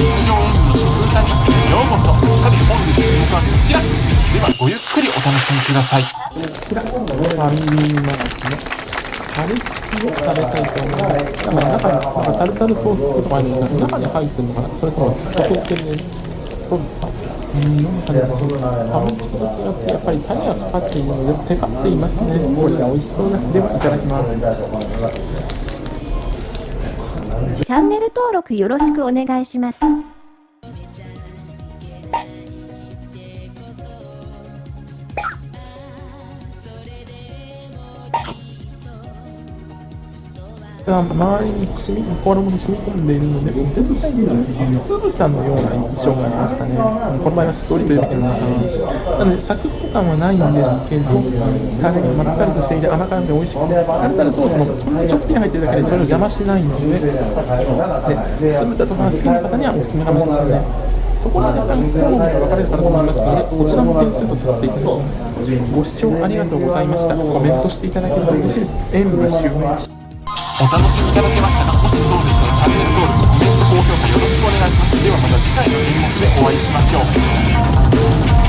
日常演舞の食歌日記へようこそさて本日の演目はこちらではごゆっくりお楽しみくださいこちら、ファミリーマートのカルキを食べたいと思います。なんか中に、なんかタルタルソースとかあるんですけど、中に入ってるのかなそれとも外付けで取ったうん、なんかね、ハムチキと違って、やっぱりタレがかかっているので、テカっていますね。これが美味しそうな。では、いただきます。チャンネル登録よろしくお願いします。周りに染み衣に染み込んでいるので、全体的に酢豚のような印象がありましたね。この場合はしっとりというわけでもなくなので、サクッと感はないんですけど、タレがまったりとしていて甘辛くて美味しくて、タルタルソースもほんのちょっぴり入ってるだけでそれを邪魔しないので、で酢豚とかが好きな方にはおすすめかもしれませんね。そこは若干好みが分かれるかなと思いますので、こちらも点数とさせていただきます。ご視聴ありがとうございました。コメントしていただければ嬉しいです。演舞終了。お楽しみいただけましたかもしそうでしたらチャンネル登録コメント高評価よろしくお願いします。ではまた次回の演目でお会いしましょう。